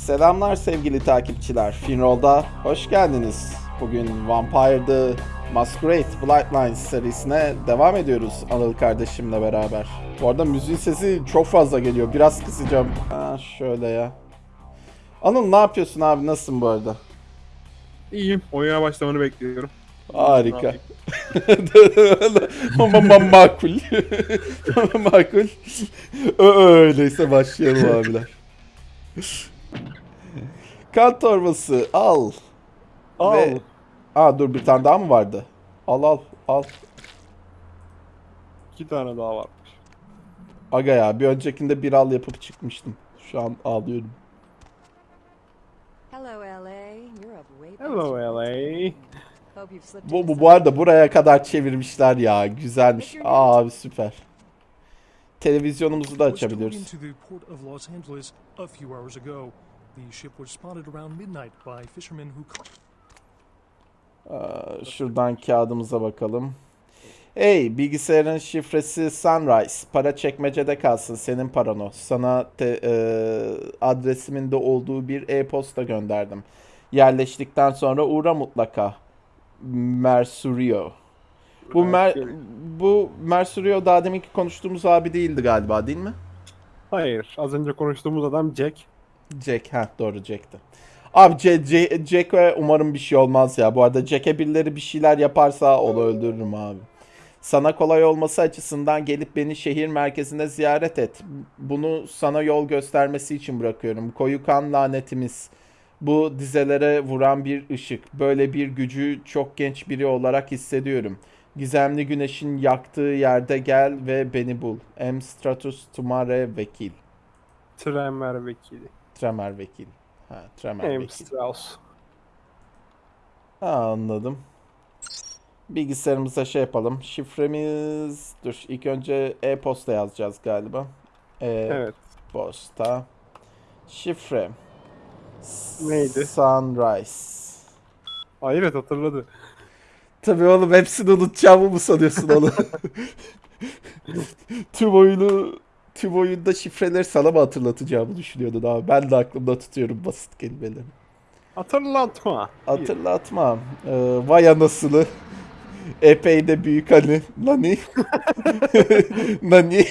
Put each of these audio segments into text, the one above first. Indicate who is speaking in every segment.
Speaker 1: Selamlar sevgili takipçiler. Finroll'da hoş geldiniz. Bugün Vampire the Masquerade Bloodlines serisine devam ediyoruz Anıl kardeşimle beraber. Bu arada müziğin sesi çok fazla geliyor. Biraz kısacağım. Ha, şöyle ya. Anıl ne yapıyorsun abi? Nasılsın bu arada?
Speaker 2: İyiyim. Oyuna başlamanı bekliyorum.
Speaker 1: Harika. Makul. makul. Öyleyse başlayalım abiler. Kan torbası al.
Speaker 2: Al.
Speaker 1: Ve... Aa dur bir tane daha mı vardı? Al al al.
Speaker 2: İki tane daha varmış.
Speaker 1: Aga ya bir öncekinde bir al yapıp çıkmıştım. Şu an ağlıyorum.
Speaker 3: Hello, LA.
Speaker 2: Hello LA.
Speaker 1: Bu, bu, bu arada buraya kadar çevirmişler ya. Güzelmiş. Aa, abi süper. Televizyonumuzu da açabiliyoruz. Aa, şuradan kağıdımıza bakalım. Hey bilgisayarın şifresi Sunrise. Para çekmecede kalsın senin paran o. Sana te- e, adresimin de olduğu bir e-posta gönderdim. Yerleştikten sonra uğra mutlaka. Mersurio. Bu Mer bu Mersurio daha deminki konuştuğumuz abi değildi galiba değil mi?
Speaker 2: Hayır. Az önce konuştuğumuz adam Jack.
Speaker 1: Jack, ha doğru Jack'ti. Abi C- C- Jack'e umarım bir şey olmaz ya. Bu arada Jack'e birileri bir şeyler yaparsa onu öldürürüm abi. Sana kolay olması açısından gelip beni şehir merkezinde ziyaret et. Bunu sana yol göstermesi için bırakıyorum. Koyu kan lanetimiz. Bu dizelere vuran bir ışık. Böyle bir gücü çok genç biri olarak hissediyorum. Gizemli güneşin yaktığı yerde gel ve beni bul. M. Stratus Tumare Vekil.
Speaker 2: Tremer vekili.
Speaker 1: Tremer Vekil. Ha, Tremer
Speaker 2: James
Speaker 1: Vekil.
Speaker 2: Strauss.
Speaker 1: Ha, anladım. Bilgisayarımıza şey yapalım. Şifremiz... Dur ilk önce e-posta yazacağız galiba.
Speaker 2: Evet.
Speaker 1: E-posta. Şifre.
Speaker 2: Neydi?
Speaker 1: Sunrise.
Speaker 2: Hayır evet hatırladı.
Speaker 1: Tabii oğlum hepsini unutacağımı mı sanıyorsun oğlum? tüm oyunu tüm oyunda şifreleri sana mı hatırlatacağımı düşünüyordun abi. Ben de aklımda tutuyorum basit kelimeleri.
Speaker 2: Hatırlatma.
Speaker 1: Hatırlatmam. Ee, vay anasını. Epey de büyük hani. Nani? Nani?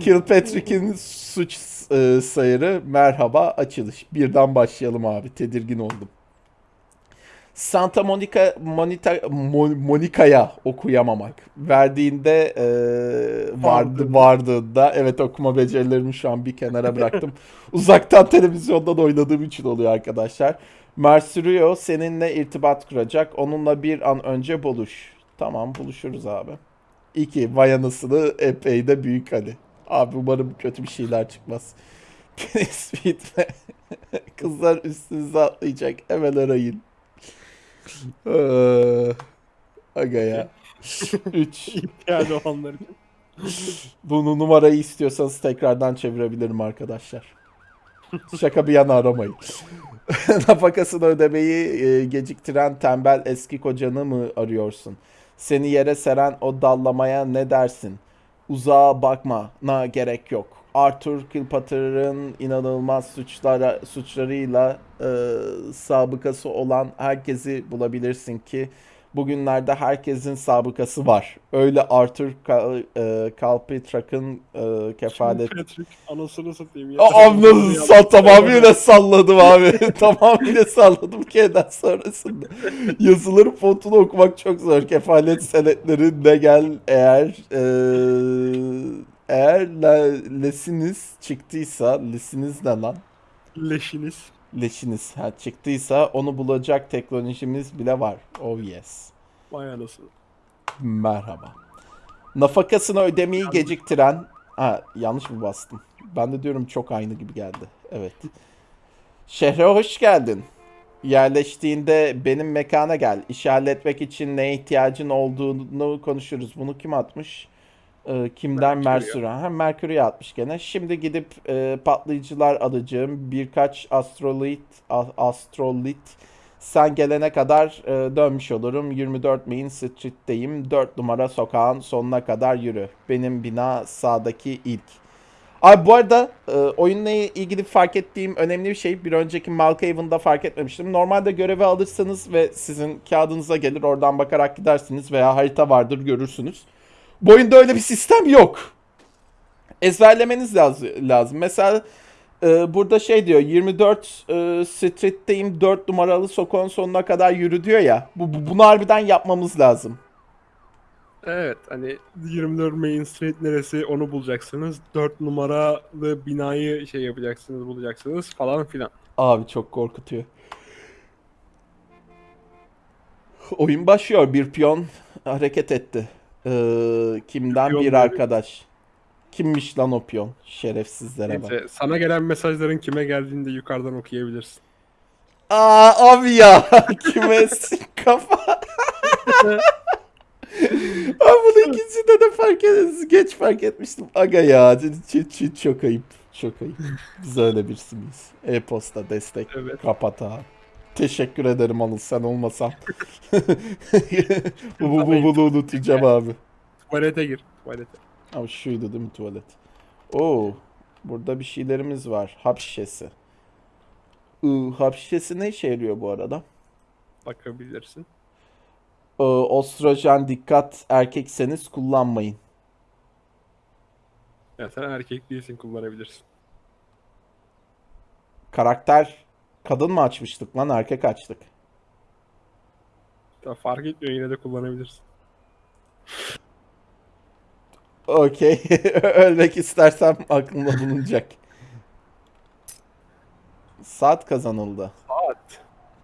Speaker 1: Kilpatrick'in suç e, sayarı merhaba açılış. Birden başlayalım abi. Tedirgin oldum. Santa Monica Monita, Mo- Monica'ya okuyamamak. Verdiğinde e, vardı vardığında evet okuma becerilerimi şu an bir kenara bıraktım. Uzaktan televizyondan oynadığım için oluyor arkadaşlar. Mercurio seninle irtibat kuracak. Onunla bir an önce buluş. Tamam buluşuruz abi. İki vay anasını epey de büyük hani. Abi umarım kötü bir şeyler çıkmaz. Penis. Kızlar üstünüze atlayacak. Hemen arayın. Ee, Aga ya. 3.
Speaker 2: İhtiyacı olanlar için.
Speaker 1: Bunu numarayı istiyorsanız tekrardan çevirebilirim arkadaşlar. Şaka bir yana aramayın. Nafakasını ödemeyi e, geciktiren tembel eski kocanı mı arıyorsun? Seni yere seren o dallamaya ne dersin? Uzağa bakma, na gerek yok. Arthur Kilpatricker'ın inanılmaz suçlara, suçlarıyla e, sabıkası olan herkesi bulabilirsin ki bugünlerde herkesin sabıkası var. Öyle Arthur Kal, e, Kilpatrick'ın e, kefalet
Speaker 2: Patrick anasını satayım ya.
Speaker 1: Aa, nasıl sal tamamıyla salladım abi. tamamıyla salladım K'den sonrasında. Yazıların fontunu okumak çok zor. Kefalet senetlerinde gel eğer eee eğer le- lesiniz çıktıysa lesiniz ne lan?
Speaker 2: Leşiniz.
Speaker 1: Leşiniz ha, çıktıysa onu bulacak teknolojimiz bile var. Oh yes.
Speaker 2: Vay anasını.
Speaker 1: Merhaba. Nafakasını ödemeyi geciktiren... Ha yanlış mı bastım? Ben de diyorum çok aynı gibi geldi. Evet. Şehre hoş geldin. Yerleştiğinde benim mekana gel. İşi halletmek için neye ihtiyacın olduğunu konuşuruz. Bunu kim atmış? Ee, kimden?
Speaker 2: Mercury.
Speaker 1: Ha, Mercury'e atmış gene. Şimdi gidip e, patlayıcılar alacağım. Birkaç astrolit, a- astrolit sen gelene kadar e, dönmüş olurum. 24 Main Street'teyim. 4 numara sokağın sonuna kadar yürü. Benim bina sağdaki ilk. Abi bu arada e, oyunla ilgili fark ettiğim önemli bir şey. Bir önceki Malkaven'da fark etmemiştim. Normalde görevi alırsanız ve sizin kağıdınıza gelir oradan bakarak gidersiniz veya harita vardır görürsünüz. Bu oyunda öyle bir sistem yok. Ezberlemeniz lazım. lazım. Mesela e, burada şey diyor 24 e, Street'teyim 4 numaralı sokağın sonuna kadar yürü diyor ya. Bu, bu- bunu harbiden yapmamız lazım.
Speaker 2: Evet hani 24 Main Street neresi onu bulacaksınız. 4 numaralı binayı şey yapacaksınız bulacaksınız falan filan.
Speaker 1: Abi çok korkutuyor. Oyun başlıyor. Bir piyon hareket etti. Ee, kimden?
Speaker 2: Piyon
Speaker 1: bir
Speaker 2: böyle-
Speaker 1: arkadaş. Kimmiş lan o piyon? Şerefsizlere bak.
Speaker 2: Neyse sana gelen mesajların kime geldiğini de yukarıdan okuyabilirsin.
Speaker 1: Aa abi ya. Kime s- kafa. Abi bunu ikincisinde de fark ediniz. Geç fark etmiştim. Aga ya. Ç- ç- çok ayıp. Çok ayıp. Biz öyle birisi miyiz? E-posta destek.
Speaker 2: Evet.
Speaker 1: Kapat abi. Teşekkür ederim Anıl sen olmasan. bu, bu, bu, bunu unutacağım abi.
Speaker 2: Tuvalete gir. Tuvalete.
Speaker 1: Ama şuydu değil mi tuvalet? Oo, burada bir şeylerimiz var. Hap şişesi. Iı, hap şişesi ne işe yarıyor bu arada?
Speaker 2: Bakabilirsin.
Speaker 1: Ee, ostrojen dikkat erkekseniz kullanmayın.
Speaker 2: Ya sen erkek değilsin kullanabilirsin.
Speaker 1: Karakter kadın mı açmıştık lan erkek açtık.
Speaker 2: Ya fark etmiyor yine de kullanabilirsin.
Speaker 1: Okey. Ölmek istersem aklımda bulunacak. Saat kazanıldı.
Speaker 2: Saat.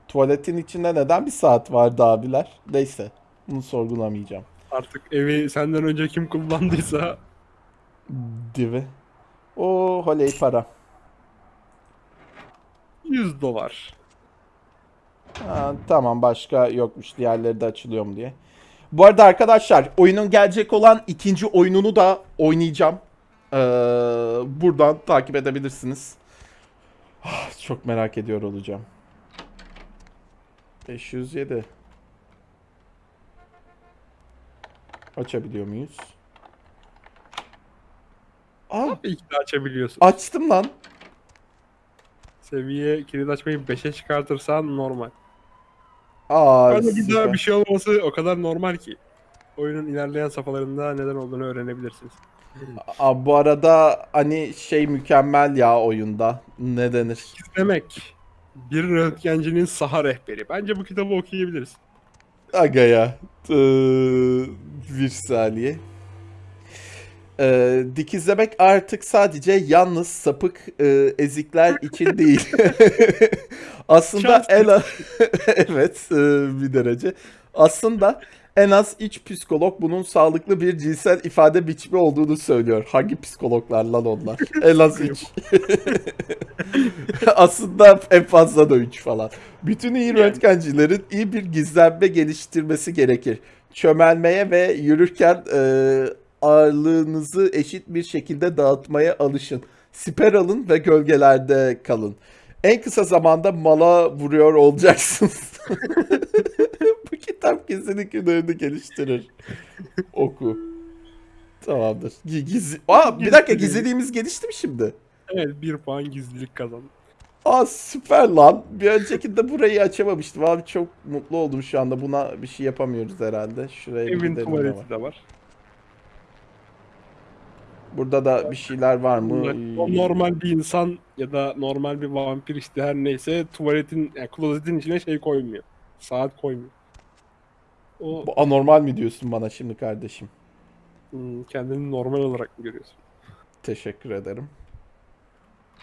Speaker 1: Tuvaletin içinde neden bir saat vardı abiler? Neyse. Bunu sorgulamayacağım.
Speaker 2: Artık evi senden önce kim kullandıysa
Speaker 1: Divi. O holey para.
Speaker 2: 100 dolar.
Speaker 1: Ha, tamam başka yokmuş diğerleri de açılıyor mu diye. Bu arada arkadaşlar oyunun gelecek olan ikinci oyununu da oynayacağım. Ee, buradan takip edebilirsiniz. Ah, Çok merak ediyor olacağım. 507. Açabiliyor muyuz? Aa,
Speaker 2: İlk de açabiliyorsun.
Speaker 1: açtım lan.
Speaker 2: Seviye kilit açmayı 5'e çıkartırsan normal.
Speaker 1: Aa,
Speaker 2: Ama bir daha bir şey olması o kadar normal ki. Oyunun ilerleyen safhalarında neden olduğunu öğrenebilirsiniz.
Speaker 1: Aa, bu arada hani şey mükemmel ya oyunda. Ne denir?
Speaker 2: Demek bir röntgencinin saha rehberi. Bence bu kitabı okuyabiliriz.
Speaker 1: Aga ya. Ee, bir saniye. Ee, dikizlemek artık sadece yalnız sapık e, ezikler için değil. Aslında en az... evet e, bir derece. Aslında en az iç psikolog bunun sağlıklı bir cinsel ifade biçimi olduğunu söylüyor. Hangi psikologlar lan onlar? En az iç. Aslında en fazla da 3 falan. Bütün iyi röntgencilerin iyi bir gizlenme geliştirmesi gerekir. Çömelmeye ve yürürken e, ağırlığınızı eşit bir şekilde dağıtmaya alışın. Siper alın ve gölgelerde kalın. En kısa zamanda mala vuruyor olacaksınız. Bu kitap kesinlikle günlerini geliştirir. Oku. Tamamdır. Gi- Gizi... Aa, bir dakika gizliliğimiz gelişti mi şimdi?
Speaker 2: Evet bir puan gizlilik kazandı.
Speaker 1: Aa süper lan. Bir öncekinde burayı açamamıştım. Abi çok mutlu oldum şu anda. Buna bir şey yapamıyoruz herhalde. Şuraya
Speaker 2: Evin tuvaleti de var.
Speaker 1: Burada da bir şeyler var mı?
Speaker 2: O normal bir insan ya da normal bir vampir işte her neyse tuvaletin, yani klozetin içine şey koymuyor. Saat koymuyor. O
Speaker 1: Bu anormal mi diyorsun bana şimdi kardeşim?
Speaker 2: hmm, kendini normal olarak mı görüyorsun?
Speaker 1: Teşekkür ederim.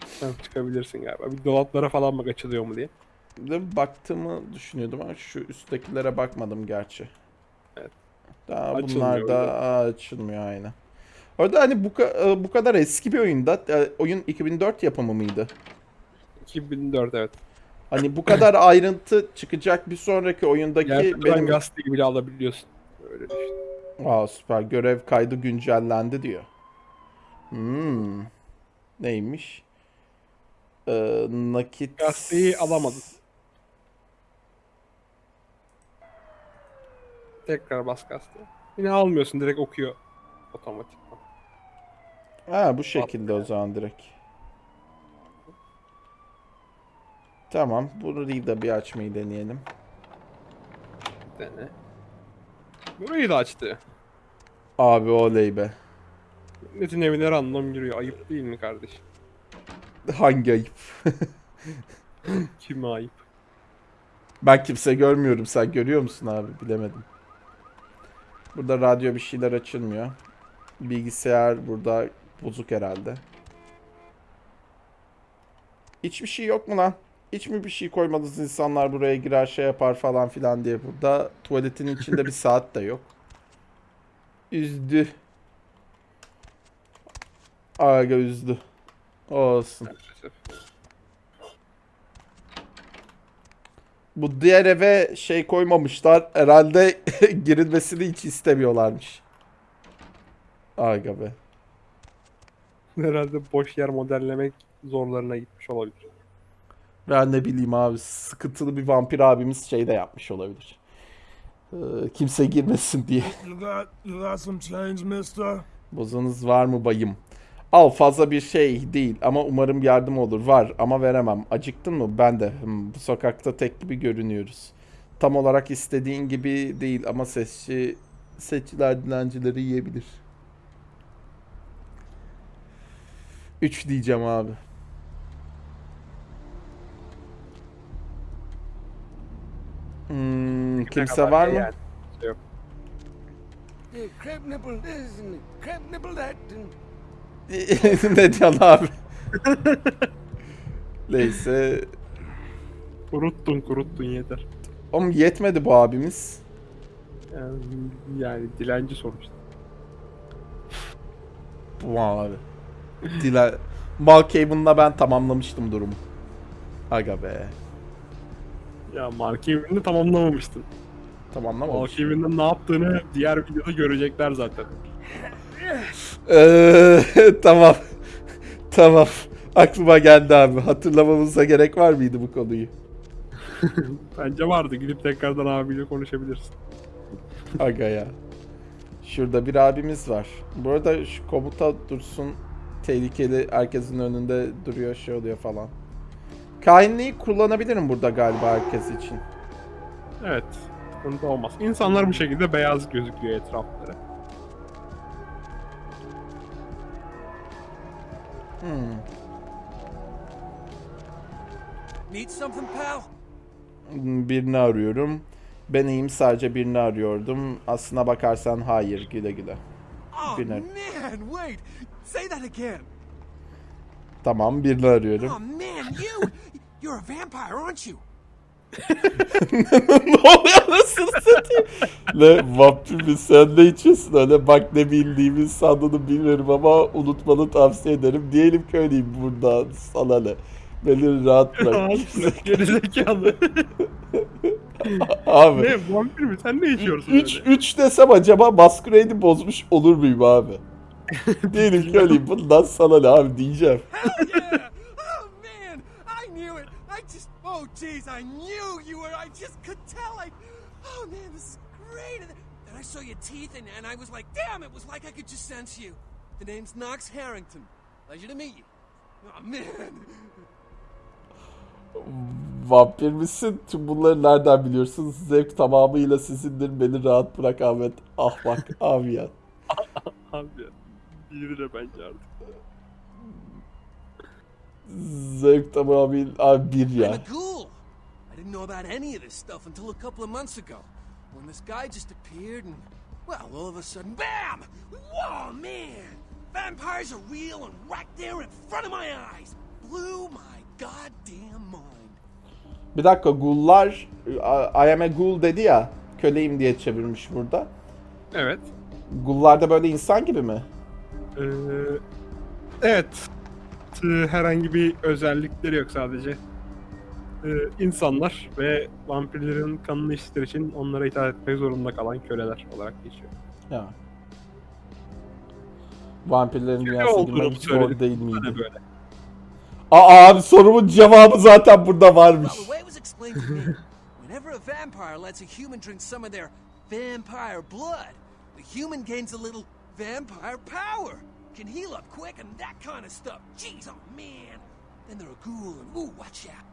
Speaker 2: Sen çıkabilirsin galiba. Bir dolaplara falan bak açılıyor mu diye.
Speaker 1: Baktığımı düşünüyordum ama şu üsttekilere bakmadım gerçi.
Speaker 2: Evet.
Speaker 1: Daha bunlar da açılmıyor aynen. Orada hani bu, e, bu kadar eski bir oyunda e, oyun 2004 yapımı mıydı?
Speaker 2: 2004 evet.
Speaker 1: Hani bu kadar ayrıntı çıkacak bir sonraki oyundaki
Speaker 2: Gerçekten
Speaker 1: benim...
Speaker 2: gazeteyi bile alabiliyorsun. Öyle düşün.
Speaker 1: Aa süper görev kaydı güncellendi diyor. Hmm. Neymiş? Ee, nakit...
Speaker 2: Gazeteyi alamadın. Tekrar bas gazeteye. Yine almıyorsun direkt okuyor otomatikman.
Speaker 1: Ha bu şekilde o zaman direkt. Tamam. Burayı da bir açmayı deneyelim.
Speaker 2: Dene. Burayı da açtı.
Speaker 1: Abi oley be.
Speaker 2: Milletin evine random giriyor. Ayıp değil mi kardeşim?
Speaker 1: Hangi ayıp?
Speaker 2: Kime ayıp?
Speaker 1: Ben kimse görmüyorum. Sen görüyor musun abi? Bilemedim. Burada radyo bir şeyler açılmıyor. Bilgisayar burada bozuk herhalde. Hiçbir şey yok mu lan? Hiç mi bir şey koymadınız insanlar buraya girer şey yapar falan filan diye burada. Tuvaletin içinde bir saat de yok. Üzdü. Aga üzdü. Olsun. Bu diğer eve şey koymamışlar. Herhalde girilmesini hiç istemiyorlarmış. Aga be.
Speaker 2: Herhalde boş yer modellemek zorlarına gitmiş olabilir.
Speaker 1: Ben ne bileyim abi sıkıntılı bir vampir abimiz şey de yapmış olabilir. Ee, kimse girmesin diye.
Speaker 4: You got you got some change, mister?
Speaker 1: Bozunuz var mı bayım? Al fazla bir şey değil ama umarım yardım olur. Var ama veremem. Acıktın mı? Ben de. Hmm, bu sokakta tek gibi görünüyoruz. Tam olarak istediğin gibi değil ama sesçi seçiler dilencileri yiyebilir. 3 diyeceğim abi. Hmm, kimse var
Speaker 2: şey
Speaker 1: mı?
Speaker 2: yani. Yok.
Speaker 1: Ne diyorsun abi? Neyse.
Speaker 2: Kuruttun kuruttun yeter.
Speaker 1: Oğlum yetmedi bu abimiz.
Speaker 2: Yani, yani dilenci sonuçta.
Speaker 1: Bu abi. Dile... Malkaven'la ben tamamlamıştım durumu. Aga be.
Speaker 2: Ya Mark Even'i tamamlamamıştın.
Speaker 1: Tamamlamamış.
Speaker 2: Mark Even'in ne yaptığını diğer videoda görecekler zaten.
Speaker 1: Eee, tamam. tamam. Aklıma geldi abi. Hatırlamamıza gerek var mıydı bu konuyu?
Speaker 2: Bence vardı. Gidip tekrardan abiyle konuşabilirsin.
Speaker 1: Aga ya. Şurada bir abimiz var. Bu arada şu komuta dursun. Tehlikeli herkesin önünde duruyor şey oluyor falan. Kainliği kullanabilirim burada galiba herkes için.
Speaker 2: Evet. Sıkıntı olmaz. İnsanlar bu şekilde beyaz gözüküyor etrafları.
Speaker 1: Hmm.
Speaker 4: need something, pal?
Speaker 1: Birini arıyorum. Ben iyiyim sadece birini arıyordum. Aslına bakarsan hayır güle güle.
Speaker 4: Oh
Speaker 1: Dinner.
Speaker 4: man, wait. Say that again.
Speaker 1: Tamam birini arıyorum.
Speaker 4: Oh man, you you're a vampire, aren't you?
Speaker 1: ne oluyor nasıl satayım? ne vampir mi sen ne içiyorsun öyle bak ne bildiğimi sandığını bilmiyorum ama unutmanı tavsiye ederim. Diyelim ki öyleyim buradan sana ne. Beni rahat bırak.
Speaker 2: Gerizekalı.
Speaker 1: abi.
Speaker 2: ne vampir mi? Sen ne içiyorsun
Speaker 1: 3
Speaker 2: öyle?
Speaker 1: 3 desem acaba Masquerade'i bozmuş olur muyum abi? Diyelim ki öyleyim bundan sana ne abi diyeceğim.
Speaker 4: Hell yeah! Oh man, I knew it. I just oh jeez, I knew you were. I just could tell. I oh man, this is great. And then I saw your teeth, and, and I was like, damn, it was like I could just sense you. The name's Knox Harrington. Pleasure to meet you. Oh man.
Speaker 1: Vampir misin? Tüm bunları nereden biliyorsun? Zevk tamamıyla sizindir. Beni rahat bırak Ahmet. Ahmak abi ya.
Speaker 2: Abi ya. De bence artık.
Speaker 1: Zevk tamamıyla abi bir
Speaker 4: I'm
Speaker 1: ya.
Speaker 4: a ghoul. I didn't know about any of this stuff until a couple of months ago, when this guy just appeared and, well, all of a sudden, bam! Whoa, man! Vampires are real and right there in front of my eyes. Blew my goddamn mind.
Speaker 1: Bir dakika gullar I am a ghoul dedi ya. Köleyim diye çevirmiş burada.
Speaker 2: Evet.
Speaker 1: Gullar da böyle insan gibi mi?
Speaker 2: Ee, evet. Ee, Herhangi bir özellikleri yok sadece. Ee, insanlar ve vampirlerin kanını içtikleri için onlara itaat etmek zorunda kalan köleler olarak geçiyor.
Speaker 1: Ya. Vampirlerin dünyasına girmek zor
Speaker 2: söyledim.
Speaker 1: değil miydi?
Speaker 2: böyle.
Speaker 1: Aa abi sorumun cevabı zaten burada varmış.
Speaker 3: Whenever a vampire lets a human drink some of their vampire blood, the human gains a little vampire power. can heal up quick and that kind of stuff. Jeez, oh man. Then they're a ghoul and ooh, watch out.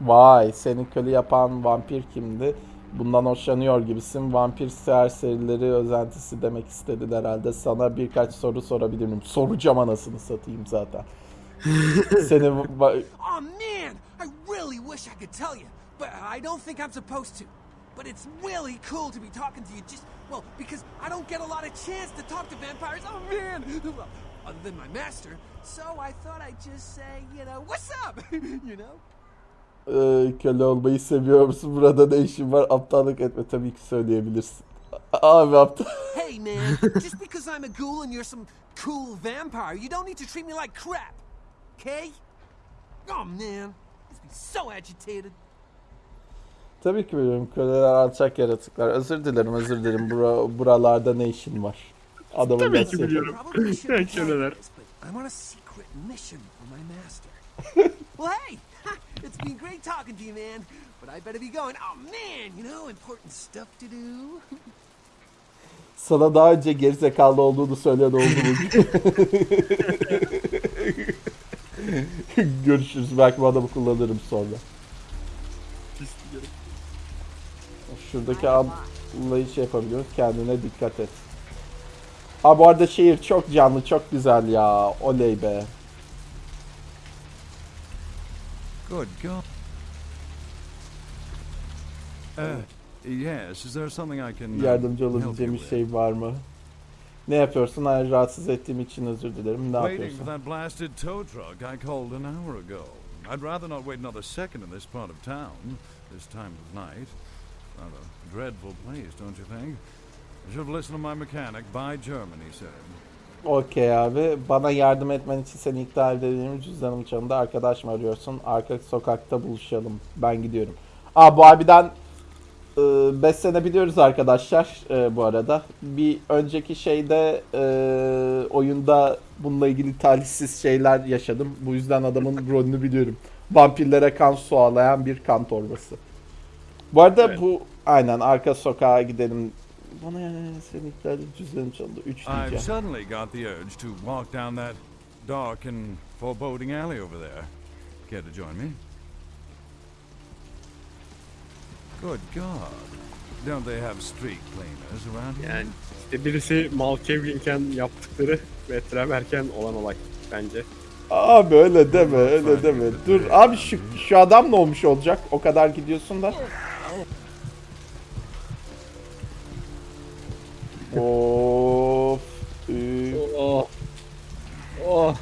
Speaker 1: Vay seni köle yapan vampir kimdi? Bundan hoşlanıyor gibisin. Vampir serserileri özentisi demek istedin herhalde. Sana birkaç soru sorabilirim. Soracağım anasını satayım zaten. seni
Speaker 3: Oh man, I really wish I could tell you, but I don't think I'm supposed to. But it's really cool to be talking to you just, well, because I don't get a lot of chance to talk to vampires. Oh man! Well, other than my master. So I thought I'd just say, you know, what's up? you know?
Speaker 1: Ee, köle olmayı seviyor musun? Burada ne işin var? Aptallık etme tabii ki söyleyebilirsin. Abi aptal.
Speaker 3: Hey man, just because I'm a ghoul and you're some cool vampire, you don't need to treat me like crap. Okay? Oh man, must be so agitated.
Speaker 1: Tabii ki biliyorum. Köleler alçak yaratıklar. Özür dilerim özür dilerim. Bura, buralarda ne işin var? Adamın
Speaker 2: Tabii ki biliyorum. Köleler.
Speaker 3: I'm on a secret mission for my master. well, hey, it's been great talking to you, man. But I better be going. Oh man, you know, important stuff to do.
Speaker 1: Sana daha önce gerizekalı olduğunu söyleyen oldu mu? Görüşürüz. Belki bu adamı kullanırım sonra. Şuradaki ablayı şey yapabiliyoruz. Kendine dikkat et. Ha bu arada şehir çok canlı, çok güzel ya. Oley be.
Speaker 5: Good God. Uh, yes, is there something I can uh,
Speaker 1: Yardımcı olabileceğim bir şey var mı? Ne yapıyorsun? Hayır, rahatsız ettiğim için özür dilerim. Ne
Speaker 5: for
Speaker 1: yapıyorsun?
Speaker 5: that blasted tow truck I called an hour ago. I'd rather not wait another second in this part of town, this time of night. Rather dreadful place, don't you think? I should have listened to my mechanic. Buy German, he said.
Speaker 1: Okey abi. Bana yardım etmen için seni ikna edebilirim. Cüzdanım çalındı. Arkadaş mı arıyorsun? Arka sokakta buluşalım. Ben gidiyorum. Aa bu abiden 5 sene biliyoruz arkadaşlar e, bu arada. Bir önceki şeyde e, oyunda bununla ilgili talihsiz şeyler yaşadım. Bu yüzden adamın rolünü biliyorum. Vampirlere kan sualayan bir kan torbası. Bu arada
Speaker 2: Evet.
Speaker 1: bu aynen arka sokağa gidelim. Bana seni ikna edip cüzdanım çalındı. 3
Speaker 5: I've suddenly got the urge to walk down that dark and foreboding alley over there. Care to join me? Good God. Don't they have street cleaners around here?
Speaker 2: Yani işte birisi Malkevlinken yaptıkları ve Tremerken olan olay bence.
Speaker 1: Abi öyle deme öyle deme. Dur abi şu, şu adam ne olmuş olacak? O kadar gidiyorsun da. Of. üf.
Speaker 2: Oh. Oh.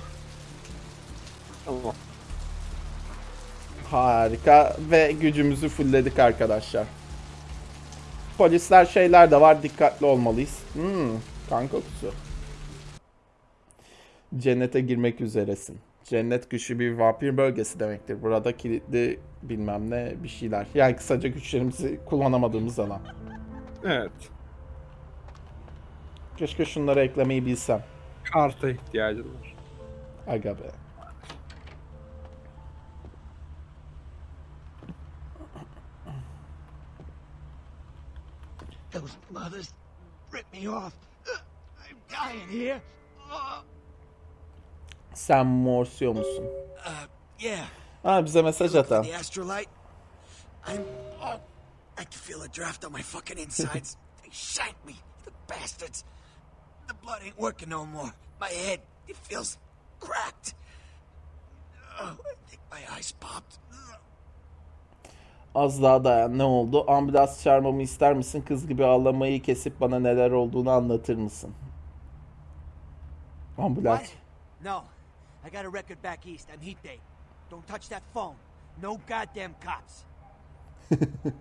Speaker 2: Tamam.
Speaker 1: Harika ve gücümüzü fullledik arkadaşlar. Polisler şeyler de var dikkatli olmalıyız. Hmm, kan kokusu. Cennete girmek üzeresin. Cennet güçlü bir vampir bölgesi demektir. Burada kilitli bilmem ne bir şeyler. Yani kısaca güçlerimizi kullanamadığımız alan.
Speaker 2: Evet.
Speaker 1: Keşke şunları eklemeyi bilsem.
Speaker 2: Karta ihtiyacın var.
Speaker 1: Aga be.
Speaker 4: Those mothers ripped me off. I'm dying here.
Speaker 1: Sen morsuyor musun?
Speaker 4: uh, yeah.
Speaker 1: Ha bize mesaj
Speaker 4: astrolite. I'm. I can feel a draft on my fucking insides. they shanked me, the bastards. The blood ain't working no more. My head, it feels cracked. Oh, I think my eyes popped.
Speaker 1: Az daha dayan. Ne oldu? Ambulans çağırmamı ister misin? Kız gibi ağlamayı kesip bana neler olduğunu anlatır mısın? Ambulans.
Speaker 6: What? No. I got a record back east. I'm Heat Day. Don't touch that phone. No goddamn cops.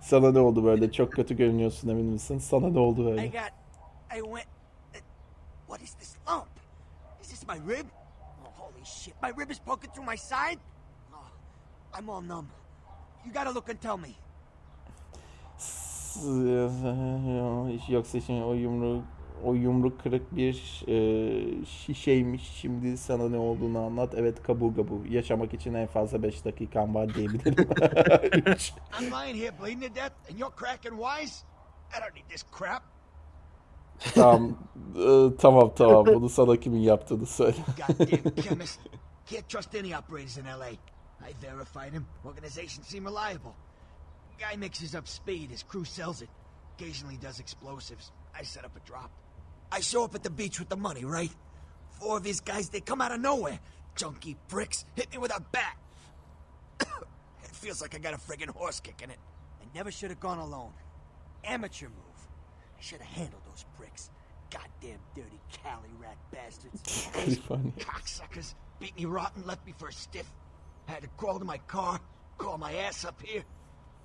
Speaker 1: Sana ne oldu böyle? Çok kötü görünüyorsun emin misin? Sana ne oldu
Speaker 6: I
Speaker 1: böyle?
Speaker 6: got. I went. What is this lump? Is this my rib? Oh, holy shit. My rib is poking through my side? Oh, I'm all numb. You gotta look and tell me.
Speaker 1: Yoksa şimdi o yumruk o yumruk kırık bir e, şişeymiş. Şimdi sana ne olduğunu anlat. Evet kabu kabu. Yaşamak için en fazla 5 dakikan var diyebilirim.
Speaker 4: I'm lying here bleeding to death, and you're cracking wise? I don't need this crap.
Speaker 1: Tamam. Ee, tamam tamam. Bunu sana kimin yaptığını söyle.
Speaker 6: Goddamn chemist. Can't trust any operators in LA. I verified him. Organization seem reliable. Guy mixes up speed. His crew sells it. Occasionally does explosives. I set up a drop. I show up at the beach with the money, right? Four of his guys, they come out of nowhere. Junky pricks hit me with a bat. it feels like I got a friggin' horse kick in it. I never should have gone alone. Amateur move. I should have handled those pricks. Goddamn dirty Cali rat bastards. Those
Speaker 1: Funny.
Speaker 6: cocksuckers beat me rotten, left me for a stiff. I Had to crawl to my car, crawl my ass up here.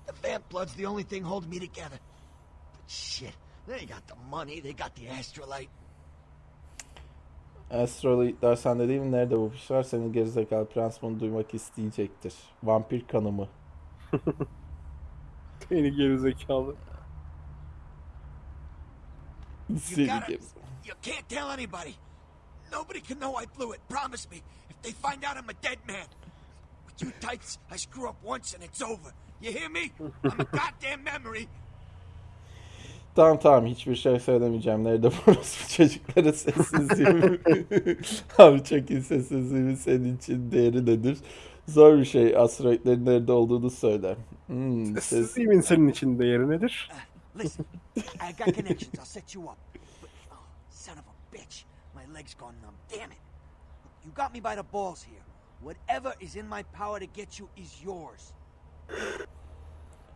Speaker 6: The vamp blood's the only thing holding me together. But shit, they got the money, they got the astrolite.
Speaker 1: Astroloidler sende değil mi? Nerede bu pişler? Senin gerizekalı prens bunu duymak isteyecektir. Vampir kanımı.
Speaker 2: Seni gerizekalı.
Speaker 6: You
Speaker 1: Seni
Speaker 6: gotta,
Speaker 1: geriz-
Speaker 6: you can't tell anybody. Nobody can know I blew it. Promise me. If they find out I'm a dead man. With you types, I screw up once and it's over. You hear me? I'm a goddamn memory.
Speaker 1: Tamam tamam hiçbir şey söylemeyeceğim. Nerede burası çocukların sessizliği? Abi çok iyi sessizliğimin senin için değeri nedir? Zor bir şey. Asteroidlerin nerede olduğunu söyle. Hmm, ses...
Speaker 2: Sessizliğimin senin için değeri nedir?
Speaker 6: Listen, I got connections. I'll set you up. But, oh, son of a bitch. My leg's gone numb. Damn it. You got me by the balls here. Whatever is in my power to get you is yours.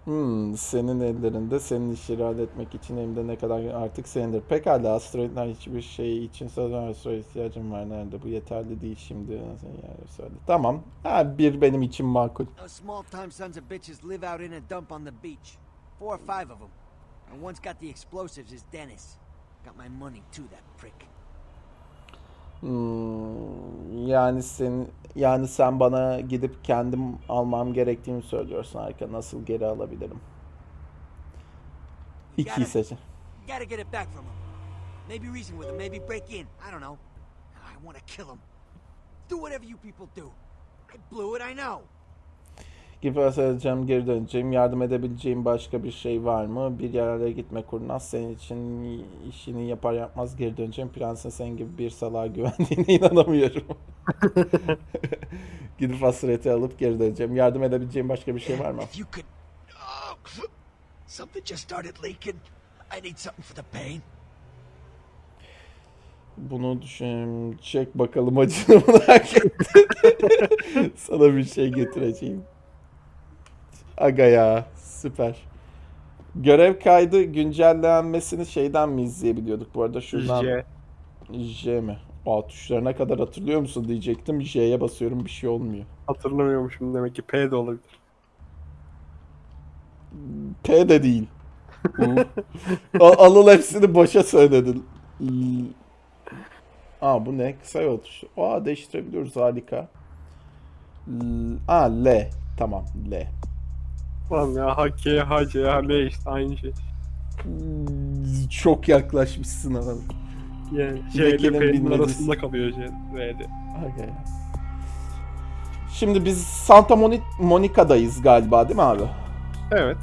Speaker 1: Hmm, senin ellerinde senin işleri halletmek için elimde ne kadar artık senindir. Pekala asteroidler hiçbir şey için sözler asteroid ihtiyacım var. Nerede? Bu yeterli değil şimdi. Yani söyle. Tamam. Ha, bir benim için makul.
Speaker 6: Those small time sons of bitches live out in a dump on the beach. Four or five of them. And one's got the explosives is Dennis. Got my money too, that prick.
Speaker 1: Hmm, yani sen yani sen bana gidip kendim almam gerektiğini söylüyorsun harika. Nasıl geri alabilirim? İkiyi seç.
Speaker 6: Gotta get it back from him. Maybe reason with him, maybe break in. I don't know. I wanna kill him. Do whatever you people do. I blew it, I know.
Speaker 1: Gibi söyleyeceğim geri döneceğim. Yardım edebileceğim başka bir şey var mı? Bir yerlere gitme kurnaz. Senin için işini yapar yapmaz geri döneceğim. Prensin senin gibi bir salağa güvendiğine inanamıyorum. Gidip hasreti alıp geri döneceğim. Yardım edebileceğim başka bir şey var mı?
Speaker 6: Pain.
Speaker 1: Bunu düşün. Çek bakalım acını merak ettim. Sana bir şey getireceğim. Aga ya. Süper. Görev kaydı güncellenmesini şeyden mi izleyebiliyorduk bu arada? Şuradan
Speaker 2: J.
Speaker 1: J mi? Aa tuşlarına kadar hatırlıyor musun diyecektim. J'ye basıyorum bir şey olmuyor.
Speaker 2: Hatırlamıyormuşum demek ki P de olabilir.
Speaker 1: P de değil. Alıl hepsini boşa söyledin. Aa bu ne? Kısa yol tuşu. Aa değiştirebiliyoruz harika. L- Aa L. Tamam L.
Speaker 2: Tamam ya H, K, H, C, H, L işte aynı şey.
Speaker 1: Hmm, Çok yaklaşmışsın adam.
Speaker 2: Yani C ile P'nin arasında kalıyor C, V'de.
Speaker 1: Okay. Şimdi biz Santa Moni- Monica'dayız galiba değil mi abi?
Speaker 2: Evet.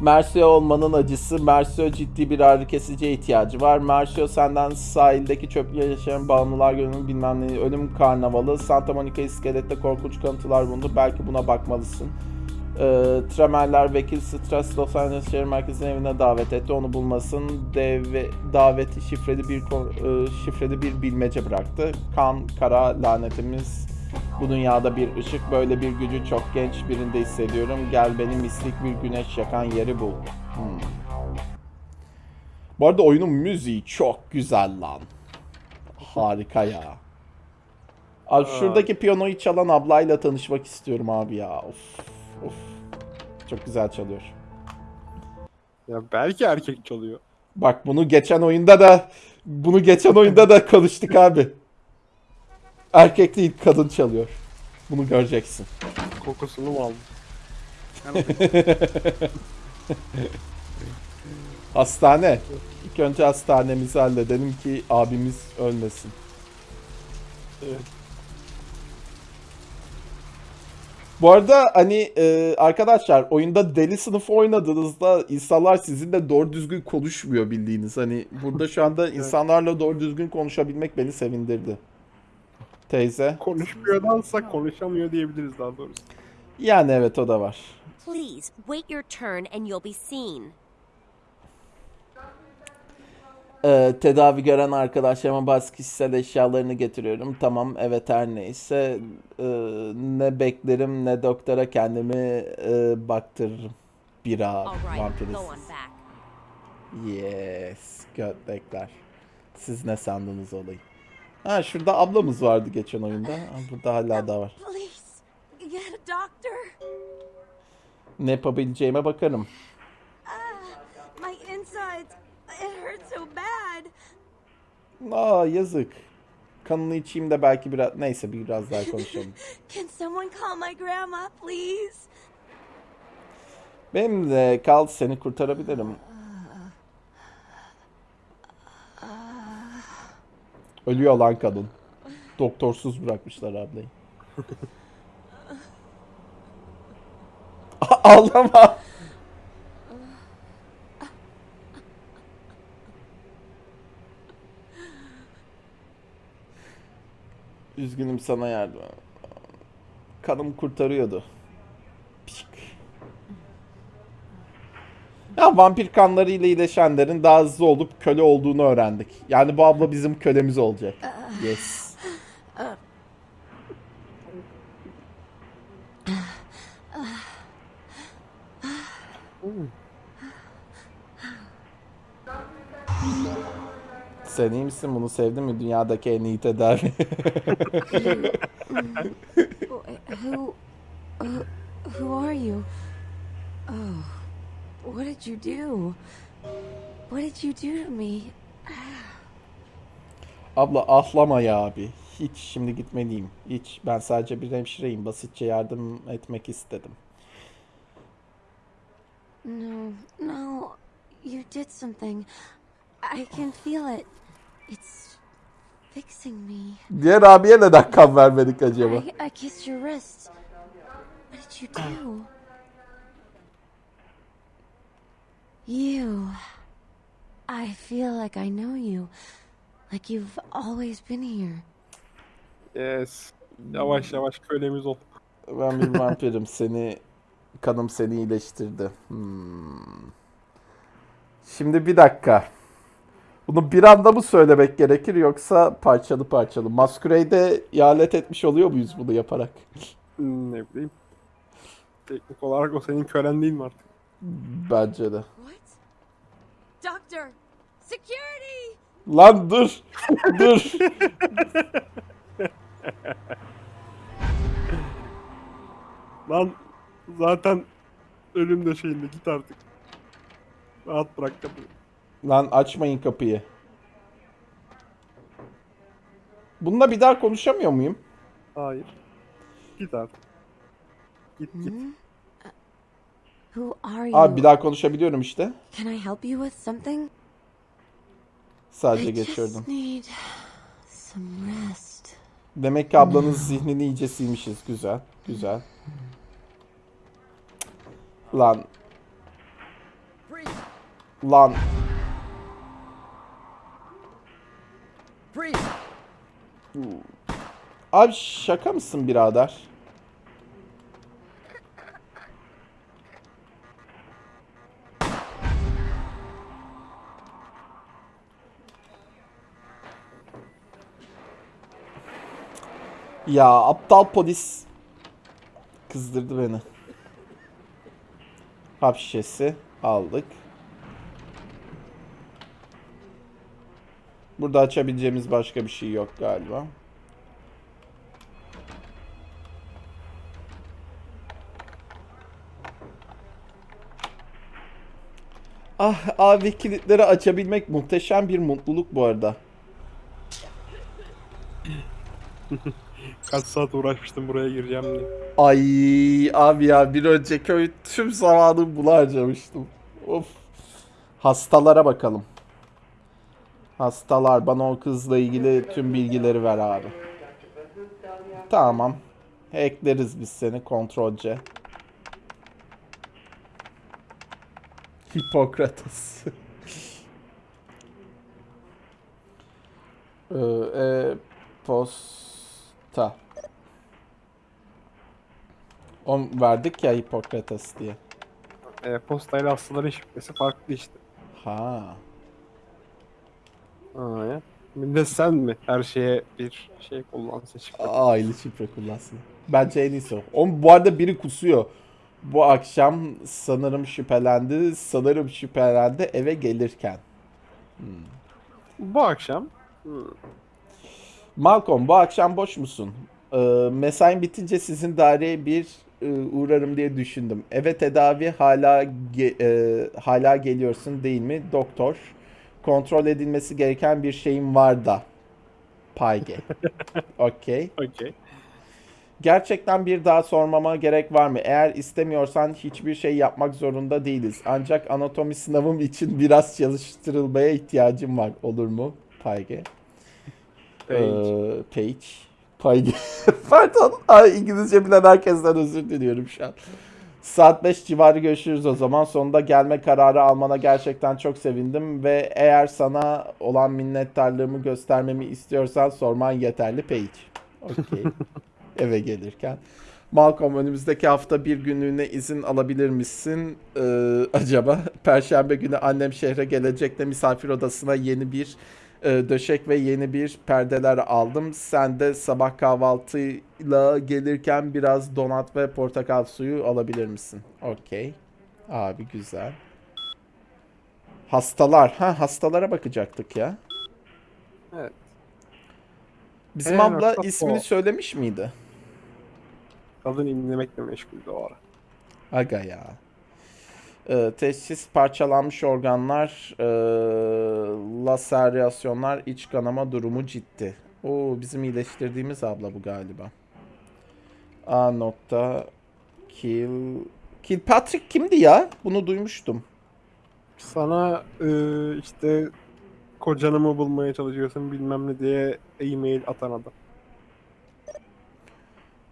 Speaker 1: Mercio olmanın acısı. Mercio ciddi bir ağrı kesiciye ihtiyacı var. Mercio senden sahildeki çöplüğe yaşayan bağımlılar gönlünün bilmem ne ölüm karnavalı. Santa Monica iskelette korkunç kanıtlar bulundu. Belki buna bakmalısın. Ee, Tramerler vekil Stres Los Angeles şehir merkezinin evine davet etti. Onu bulmasın. Deve, daveti şifreli bir e, şifreli bir bilmece bıraktı. Kan, kara lanetimiz bu dünyada bir ışık böyle bir gücü çok genç birinde hissediyorum. Gel beni mistik bir güneş yakan yeri bul. Hmm. Bu arada oyunun müziği çok güzel lan. Harika ya. Abi şuradaki piyanoyu çalan ablayla tanışmak istiyorum abi ya. Of of. Çok güzel çalıyor.
Speaker 2: Ya belki erkek çalıyor.
Speaker 1: Bak bunu geçen oyunda da bunu geçen oyunda da konuştuk abi. Erkek değil kadın çalıyor. Bunu göreceksin.
Speaker 2: Kokusunu mu aldın?
Speaker 1: Hastane. İlk önce hastanemizi halledelim ki abimiz ölmesin.
Speaker 2: Evet.
Speaker 1: Bu arada hani e, arkadaşlar oyunda deli sınıfı oynadığınızda insanlar sizinle doğru düzgün konuşmuyor bildiğiniz. Hani burada şu anda insanlarla doğru düzgün konuşabilmek beni sevindirdi. Teyze.
Speaker 2: Konuşmuyordansa konuşamıyor diyebiliriz daha doğrusu.
Speaker 1: Yani evet o da var.
Speaker 7: Please, wait your turn and you'll be seen.
Speaker 1: Ee, tedavi gören arkadaşlarıma bazı kişisel eşyalarını getiriyorum. Tamam evet her neyse. Ee, ne beklerim ne doktora kendimi e, baktırırım. Bira
Speaker 7: back.
Speaker 1: Yes. Götlekler. Siz ne sandınız olayı? Ha şurada ablamız vardı geçen oyunda. Ha, burada hala da var. Ne yapabileceğime bakarım.
Speaker 7: My insides, it hurts so bad.
Speaker 1: Aa yazık. Kanını içeyim de belki biraz... Neyse biraz daha konuşalım.
Speaker 7: Can someone call my grandma, please?
Speaker 1: Benim de kal seni kurtarabilirim. Ölüyor lan kadın. Doktorsuz bırakmışlar ablayı. Ağlama. Üzgünüm sana yardım. Kanım kurtarıyordu. Pişik. Ya vampir kanlarıyla iyileşenlerin daha hızlı olup köle olduğunu öğrendik. Yani bu abla bizim kölemiz olacak. Yes. Sen iyi misin? Bunu sevdin mi? Dünyadaki en iyi tedavi.
Speaker 7: Who, who, who are you? Oh, what did you do? What did you do to me?
Speaker 1: Abla ahlama ya abi. Hiç şimdi gitmeliyim. Hiç. Ben sadece bir hemşireyim. Basitçe yardım etmek istedim.
Speaker 7: No, no, you did something. I can feel it. It's fixing me.
Speaker 1: Diğer abiye neden kan vermedik acaba?
Speaker 7: I, I kissed your wrist. What did you do? You. I feel like I know you. Like you've always been here.
Speaker 2: Yes. Yavaş yavaş kölemiz ol.
Speaker 1: Ben bir vampirim. Seni kanım seni iyileştirdi. Hmm. Şimdi bir dakika. Bunu bir anda mı söylemek gerekir yoksa parçalı parçalı? Masquerade'e ihalet etmiş oluyor muyuz bunu yaparak?
Speaker 2: Hmm, Ne bileyim. Teknik olarak o senin kölen değil mi artık?
Speaker 1: Bence de.
Speaker 7: What? Doctor! Security!
Speaker 1: Lan dur. dur.
Speaker 2: Lan zaten ölüm döşeğinde git artık. Rahat bırak kapıyı.
Speaker 1: Lan açmayın kapıyı. Bununla bir daha konuşamıyor muyum?
Speaker 2: Hayır. Git artık. Git git.
Speaker 7: Who are you?
Speaker 1: Abi bir daha konuşabiliyorum işte.
Speaker 7: Can I help you with something?
Speaker 1: Sadece
Speaker 7: I
Speaker 1: geçiyordum.
Speaker 7: just need some rest.
Speaker 1: Demek ki ablanın zihnini iyice silmişiz. Güzel. Güzel. Lan. Lan. Abi şaka mısın birader? Ya aptal polis kızdırdı beni. Hap şişesi aldık. Burada açabileceğimiz başka bir şey yok galiba. Ah abi kilitleri açabilmek muhteşem bir mutluluk bu arada.
Speaker 2: Kaç saat uğraşmıştım buraya gireceğim diye.
Speaker 1: Ay abi ya bir önceki oyun tüm zamanımı buna harcamıştım. Of. Hastalara bakalım. Hastalar bana o kızla ilgili tüm bilgileri ver abi. Tamam. Ekleriz biz seni kontrolce. Hipokrates. Ee, e-posta. On verdik ya Hipokrates diye.
Speaker 2: E, postayla hastaların şifresi farklı işte.
Speaker 1: Ha.
Speaker 2: Aa, ya. Bir de sen mi her şeye bir şey kullansın şifre?
Speaker 1: Aile şifre kullansın. Bence en iyisi o. Oğlum bu arada biri kusuyor. Bu akşam sanırım şüphelendi. Sanırım şüphelendi eve gelirken.
Speaker 2: Bu akşam hmm,
Speaker 1: Malcolm bu akşam boş musun? Ee, mesain bitince sizin daireye bir e, uğrarım diye düşündüm. Eve tedavi hala ge- e, hala geliyorsun değil mi doktor? Kontrol edilmesi gereken bir şeyim var da. Payge. Okey.
Speaker 2: okey.
Speaker 1: Gerçekten bir daha sormama gerek var mı? Eğer istemiyorsan hiçbir şey yapmak zorunda değiliz. Ancak anatomi sınavım için biraz çalıştırılmaya ihtiyacım var. Olur mu? Payge.
Speaker 2: Page.
Speaker 1: Ee, Page. Payge. Pardon. Ay, İngilizce bilen herkesten özür diliyorum şu an. Saat 5 civarı görüşürüz o zaman. Sonunda gelme kararı almana gerçekten çok sevindim ve eğer sana olan minnettarlığımı göstermemi istiyorsan sorman yeterli Page. Okey. Eve gelirken. Malcolm önümüzdeki hafta bir günlüğüne izin alabilir misin Ee, acaba? Perşembe günü annem şehre gelecek de misafir odasına yeni bir e, döşek ve yeni bir perdeler aldım. Sen de sabah kahvaltıyla gelirken biraz donat ve portakal suyu alabilir misin? Okey. Abi güzel. Hastalar. Ha hastalara bakacaktık ya.
Speaker 2: Evet.
Speaker 1: Bizim
Speaker 2: Ee,
Speaker 1: abla
Speaker 2: nokta
Speaker 1: ismini
Speaker 2: o.
Speaker 1: söylemiş miydi?
Speaker 2: Kadın inlemekle meşguldü o ara.
Speaker 1: Aga ya. Ee, teşhis parçalanmış organlar, ee, laseryasyonlar, iç kanama durumu ciddi. Oo bizim iyileştirdiğimiz abla bu galiba. A nokta kill Kilpatrick kimdi ya? Bunu duymuştum.
Speaker 2: Sana e, işte kocanı mı bulmaya çalışıyorsun bilmem ne diye e-mail atan adam.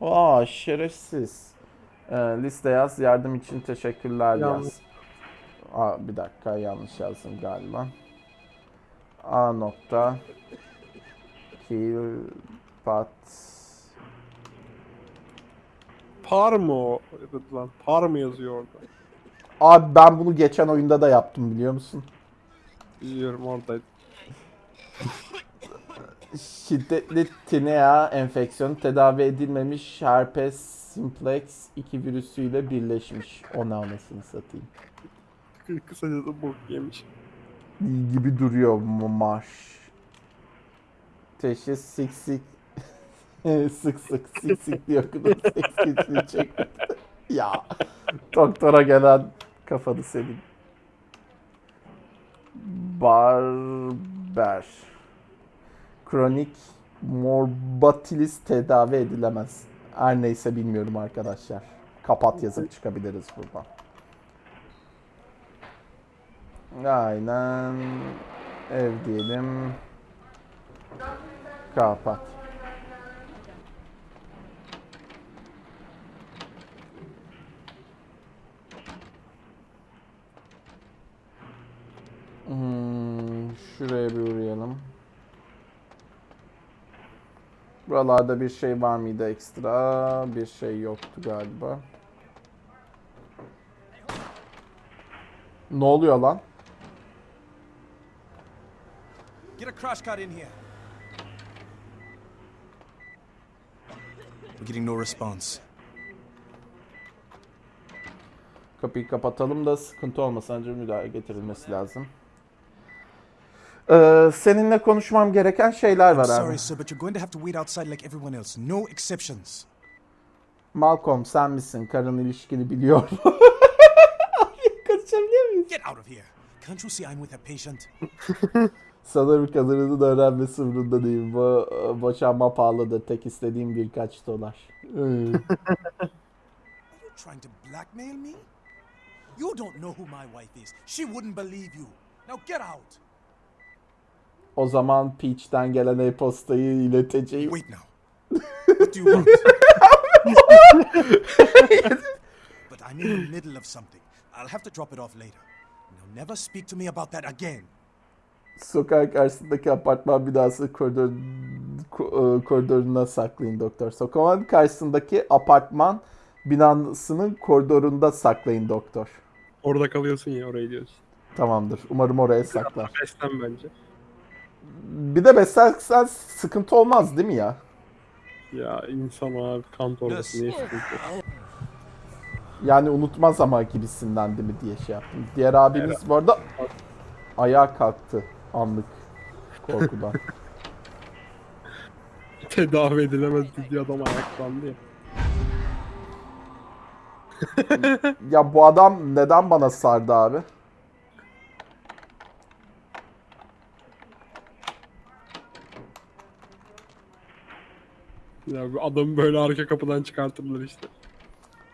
Speaker 1: Aa şerefsiz. Ee, liste yaz. Yardım için teşekkürler
Speaker 2: Yanlış.
Speaker 1: yaz. Aa, bir dakika yanlış yazdım galiba. A nokta kill pat
Speaker 2: Par mı o? Lan par mı yazıyor orada?
Speaker 1: Abi ben bunu geçen oyunda da yaptım biliyor musun?
Speaker 2: Biliyorum oradaydı.
Speaker 1: Şiddetli tinea enfeksiyonu tedavi edilmemiş herpes simplex 2 virüsüyle birleşmiş. O ne anasını satayım.
Speaker 2: Kısaca da bok yemiş.
Speaker 1: gibi duruyor marş. Teşhis sik sik sık sık sik sik diye okudum. Güçlüğü çekmedi. ya doktora gelen kafanı senin. Barber. Kronik morbatilis tedavi edilemez. Her neyse bilmiyorum arkadaşlar. Kapat yazıp çıkabiliriz buradan. Aynen. Ev diyelim. Kapat. Hmm, şuraya bir uğrayalım. Buralarda bir şey var mıydı ekstra? Bir şey yoktu galiba. Ne oluyor lan?
Speaker 4: Get a crash cart in here.
Speaker 8: We're getting no response.
Speaker 1: Kapıyı kapatalım da sıkıntı olmasın. Önce müdahale getirilmesi lazım. Ee, seninle konuşmam gereken şeyler var abi.
Speaker 8: Sorry, sir, but you're going to have to wait outside like everyone else. No exceptions.
Speaker 1: Malcolm sen misin? Karın ilişkini biliyor mu? Konuşabiliyor muyuz?
Speaker 8: Get out of here. Can't you see I'm with a patient?
Speaker 1: Sanırım kadının öğrenmesi umurunda değil. Bu boşanma pahalıdır. Tek istediğim birkaç dolar.
Speaker 8: Are you trying to blackmail me? You don't know who my wife is. She wouldn't believe you. Now get out.
Speaker 1: O zaman Peach'ten gelen e-postayı ileteceğim.
Speaker 8: Wait now. What do you want? But I'm in the middle of something. I'll have to drop it off later. Now, never speak to me about that again.
Speaker 1: Sokak karşısındaki apartman binası koridor, ko- e, koridoruna saklayın doktor. Sokağın karşısındaki apartman binasının koridorunda saklayın doktor.
Speaker 2: Orada kalıyorsun ya oraya diyorsun.
Speaker 1: Tamamdır. Umarım oraya saklar.
Speaker 2: Beslen bence.
Speaker 1: Bir de beslersen sıkıntı olmaz değil mi ya?
Speaker 2: Ya insan abi kan torbası niye sıkıntı?
Speaker 1: Yani unutmaz ama gibisinden değil mi diye şey yaptım. Diğer abimiz bu arada ayağa kalktı anlık korkudan.
Speaker 2: Tedavi edilemez diye adam ayaklandı ya.
Speaker 1: ya bu adam neden bana sardı abi?
Speaker 2: Ya bu adamı böyle arka kapıdan çıkartırlar işte.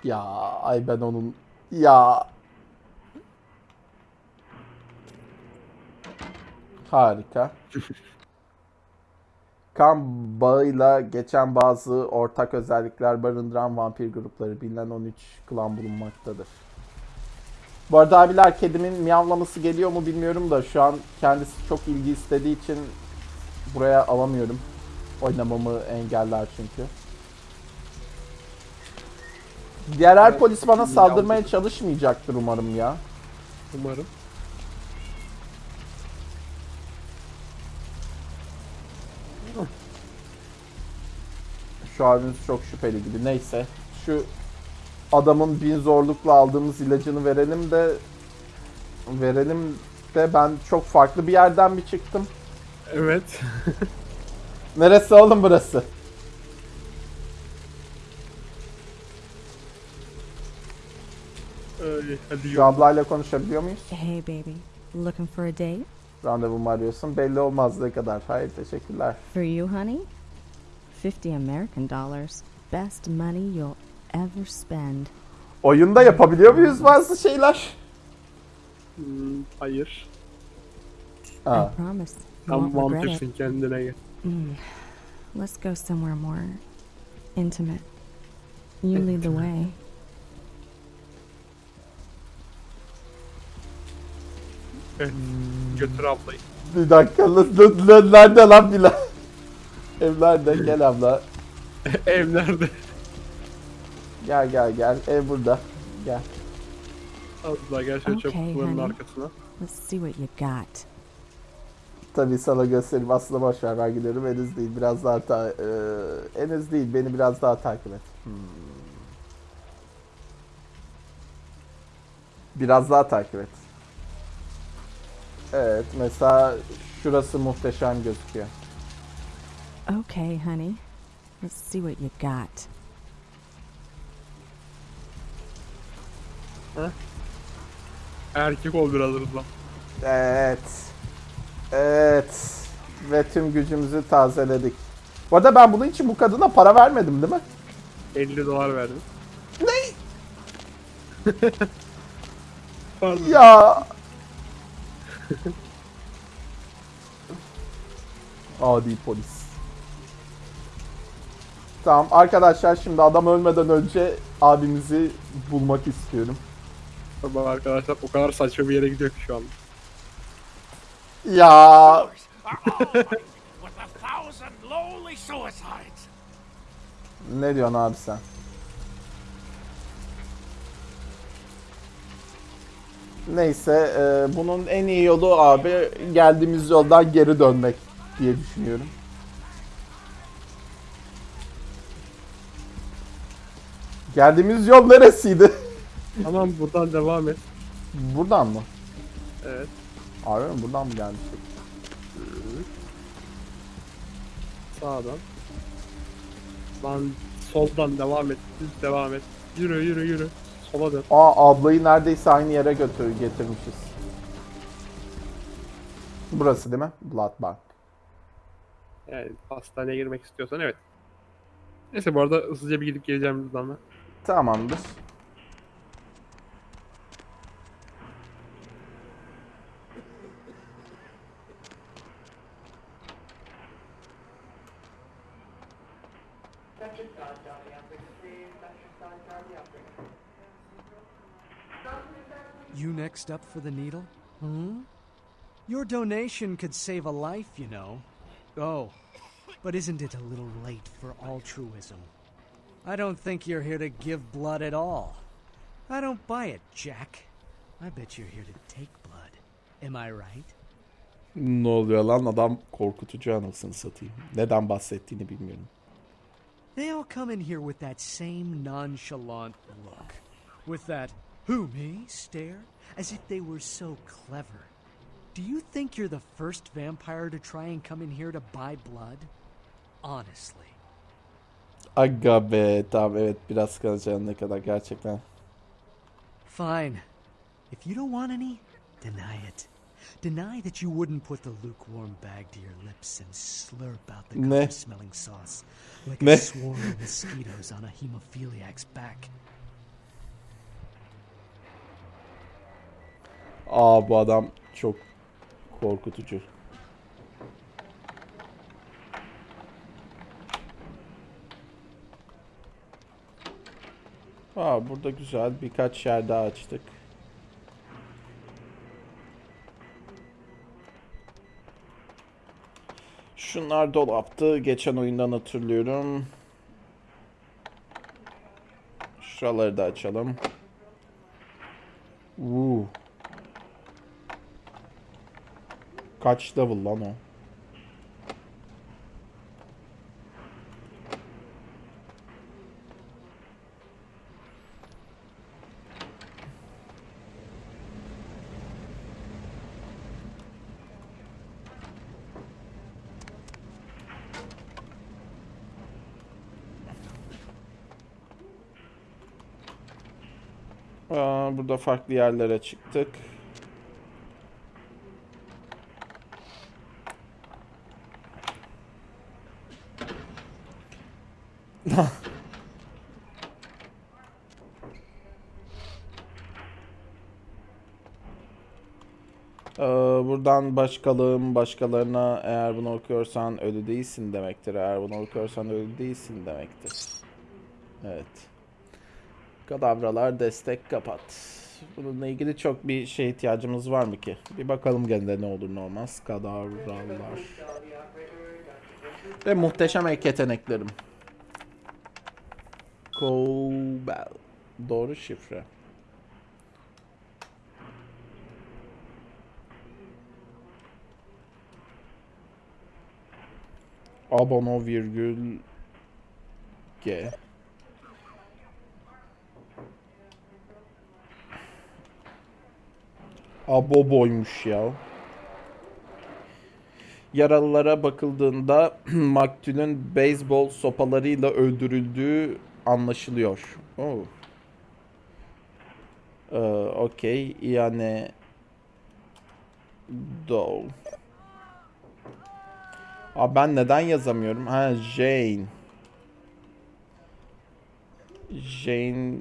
Speaker 1: Ya ay ben onun ya harika. Kan bağıyla geçen bazı ortak özellikler barındıran vampir grupları bilinen 13 klan bulunmaktadır. Bu arada abiler kedimin miyavlaması geliyor mu bilmiyorum da şu an kendisi çok ilgi istediği için buraya alamıyorum. Oynamamı engeller çünkü. Diğer her polis bana saldırmaya çalışmayacaktır umarım ya.
Speaker 2: Umarım.
Speaker 1: Şu abimiz çok şüpheli gibi. Neyse. Şu adamın bin zorlukla aldığımız ilacını verelim de verelim de ben çok farklı bir yerden bir çıktım.
Speaker 2: Evet.
Speaker 1: Neresi oğlum burası?
Speaker 2: Öyle, hadi
Speaker 1: Şu
Speaker 2: yürü.
Speaker 1: ablayla konuşabiliyor muyuz?
Speaker 9: Hey, baby. Looking for a date?
Speaker 1: Randevu mu arıyorsun? Belli olmaz ne kadar. Hayır teşekkürler.
Speaker 9: For you, honey? 50 American dollars. Best money you'll ever spend.
Speaker 1: Oyunda yapabiliyor muyuz bazı şeyler?
Speaker 2: Hmm, hayır.
Speaker 1: Aa,
Speaker 9: I promise. You
Speaker 2: Tam
Speaker 9: won't regret it.
Speaker 2: vampirsin kendine gel.
Speaker 9: Mm. Let's go somewhere more intimate. You lead the way.
Speaker 2: Evet. Götür ablayı.
Speaker 1: bir dakika. Nerede lan Bilal? Ev nerede? Gel abla.
Speaker 2: Ev nerede?
Speaker 1: Gel gel gel. Ev burada. Gel.
Speaker 2: Az daha gel şöyle
Speaker 9: Okay,
Speaker 2: çöpçülerin
Speaker 9: honey.
Speaker 2: arkasına.
Speaker 9: Let's see what you got.
Speaker 1: Tabii sana göstereyim. Aslında boş ver ben gidiyorum. Henüz değil. Biraz daha ta e, henüz değil. Beni biraz daha takip et. Hmm. Biraz daha takip et. Evet. Mesela şurası muhteşem gözüküyor.
Speaker 9: Okay, honey. Let's see what you got.
Speaker 2: Erkek ol biraz hızlı.
Speaker 1: Evet. Evet. Ve tüm gücümüzü tazeledik. Bu arada ben bunun için bu kadına para vermedim değil mi?
Speaker 2: 50 dolar verdim.
Speaker 1: Ne?
Speaker 2: Pardon.
Speaker 1: Ya. Adi polis. Tamam arkadaşlar şimdi adam ölmeden önce abimizi bulmak istiyorum.
Speaker 2: Bak arkadaşlar o kadar saçma bir yere gidiyor ki şu an.
Speaker 1: Ya
Speaker 4: Are all white with a thousand lonely suicides.
Speaker 1: ne diyorsun abi sen? Neyse e, bunun en iyi yolu abi geldiğimiz yoldan geri dönmek diye düşünüyorum. Geldiğimiz yol neresiydi?
Speaker 2: Tamam buradan devam et.
Speaker 1: Buradan mı?
Speaker 2: Evet.
Speaker 1: Mi? Buradan mı gelmiştik?
Speaker 2: Sağdan. Lan soldan devam et. Düz devam et. Yürü yürü yürü. Sola dön.
Speaker 1: Aa ablayı neredeyse aynı yere götür getirmişiz. Burası değil mi? Blood Bank.
Speaker 2: Yani hastaneye girmek istiyorsan evet. Neyse bu arada hızlıca bir gidip geleceğim buradan da.
Speaker 1: Tamamdır.
Speaker 4: Next up for the needle? Hmm? Your donation could save a life, you know. Oh, but isn't it a little late for altruism? I don't think you're here to give blood at all. I don't buy it, Jack. I bet you're here to take blood. Am I right?
Speaker 1: Ne oluyor lan adam korkutucu anasını satayım. Neden bahsettiğini bilmiyorum.
Speaker 4: They all come in here with that same nonchalant look. With that, who, me, stare, as if they were so clever. Do you think you're the first vampire to try and come in here to buy blood? Honestly.
Speaker 1: Aga be tamam evet biraz kalacağım ne kadar gerçekten.
Speaker 4: Fine. If you don't want any, deny it. Deny that you wouldn't put the lukewarm bag to your lips and slurp out the
Speaker 1: Ne?
Speaker 4: smelling sauce like
Speaker 1: Ne?
Speaker 4: a swarm of mosquitoes on a hemophiliac's back.
Speaker 1: Aa bu adam çok korkutucu. Aa burada güzel birkaç yer daha açtık. Şunlar dolaptı. Geçen oyundan hatırlıyorum. Şuraları da açalım. Uuu. Kaç level lan o? Aa, burada farklı yerlere çıktık. Ee, buradan başkalığım başkalarına eğer bunu okuyorsan ölü değilsin demektir. Eğer bunu okuyorsan ölü değilsin demektir. Evet. Kadavralar destek kapat. Bununla ilgili çok bir şey ihtiyacımız var mı ki? Bir bakalım gene ne olur ne olmaz. Kadavralar. Ve muhteşem ek yeteneklerim. Cobel. Doğru şifre. Abono virgül G. Aboboymuş ya. Yaralılara bakıldığında maktulün beyzbol sopalarıyla öldürüldüğü anlaşılıyor. Oh. Ee, Okey. Yani Doe. Abi ben neden yazamıyorum? Ha Jane. Jane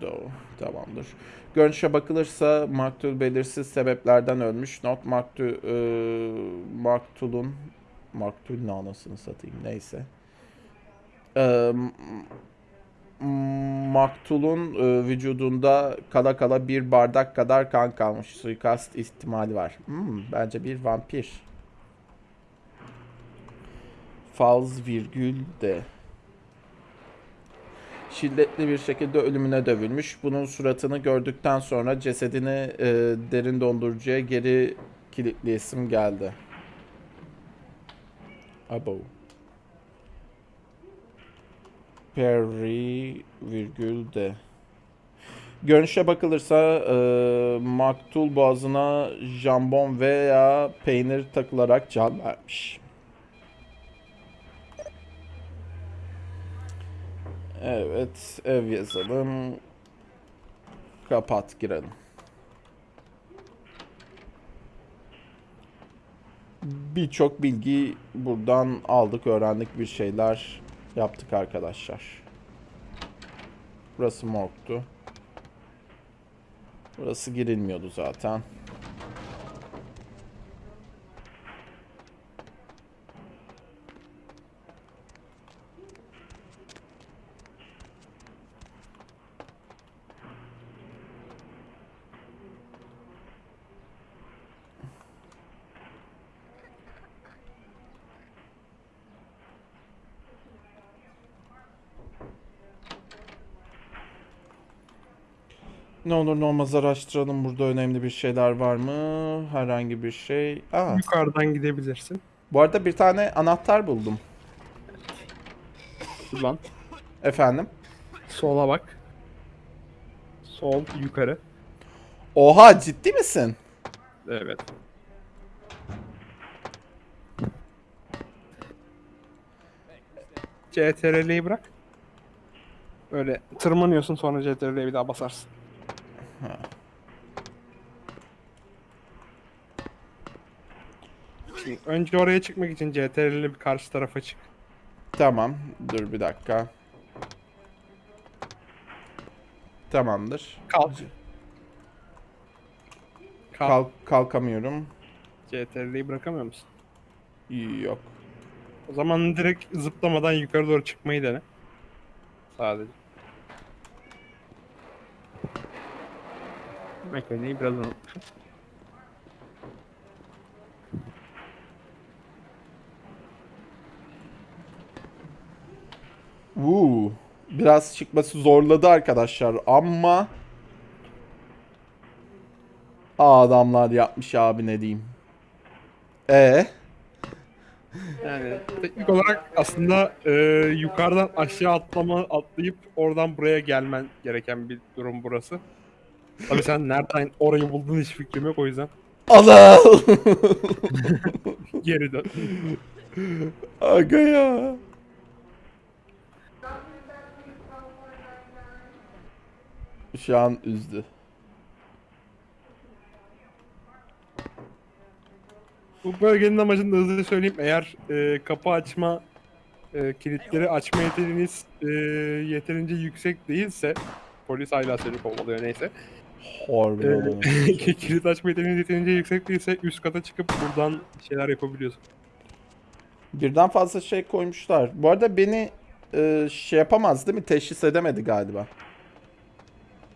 Speaker 1: Doe. Tamamdır. Görünüşe bakılırsa maktul belirsiz sebeplerden ölmüş. Not maktul e, maktulun maktul ne anasını satayım neyse. E, maktulun e, vücudunda kala kala bir bardak kadar kan kalmış. Suikast ihtimali var. Hmm, bence bir vampir. Faz virgül de. Şiddetli bir şekilde ölümüne dövülmüş. Bunun suratını gördükten sonra cesedini e, derin dondurucuya geri kilitleyesim geldi. Abo. Perry virgül de. Görünüşe bakılırsa e, maktul boğazına jambon veya peynir takılarak can vermiş. Evet, ev yazalım. Kapat girelim. Birçok bilgi buradan aldık, öğrendik bir şeyler yaptık arkadaşlar. Burası morgtu. Burası girilmiyordu zaten. Ne olur ne olmaz araştıralım. Burada önemli bir şeyler var mı? Herhangi bir şey. Aa,
Speaker 2: Yukarıdan gidebilirsin.
Speaker 1: bu arada bir tane anahtar buldum.
Speaker 2: Ulan.
Speaker 1: Efendim?
Speaker 2: Sola bak. Sol yukarı.
Speaker 1: Oha ciddi misin?
Speaker 2: Evet. CTRL'yi bırak. Böyle tırmanıyorsun sonra CTRL'ye bir daha basarsın. Şimdi önce oraya çıkmak için CTRL'le bir karşı tarafa çık.
Speaker 1: Tamam. Dur bir dakika. Tamamdır.
Speaker 2: Kalk. Kalk.
Speaker 1: Kalk, kalkamıyorum.
Speaker 2: CTRL'yi bırakamıyor musun?
Speaker 1: Yok.
Speaker 2: O zaman direkt zıplamadan yukarı doğru çıkmayı dene. Sadece. Mekaniği biraz unutmuşum.
Speaker 1: Uuu. Biraz çıkması zorladı arkadaşlar ama Aa, adamlar yapmış abi ne diyeyim. E
Speaker 2: Yani teknik olarak aslında e, yukarıdan aşağı atlama atlayıp oradan buraya gelmen gereken bir durum burası. Tabii sen nereden orayı buldun hiç fikrim yok o yüzden
Speaker 1: Allah.
Speaker 2: geri dön.
Speaker 1: Aga ya. Şu an üzdü.
Speaker 2: Bu bölgenin amacını da hızlıca söyleyeyim. Eğer e, kapı açma e, kilitleri açma yeteneğiniz e, yeterince yüksek değilse polis hala seni kovalıyor neyse.
Speaker 1: Harbiden.
Speaker 2: E, kilit açma yeteneğiniz yeterince yüksek değilse üst kata çıkıp buradan şeyler yapabiliyorsun.
Speaker 1: Birden fazla şey koymuşlar. Bu arada beni e, şey yapamaz değil mi? Teşhis edemedi galiba.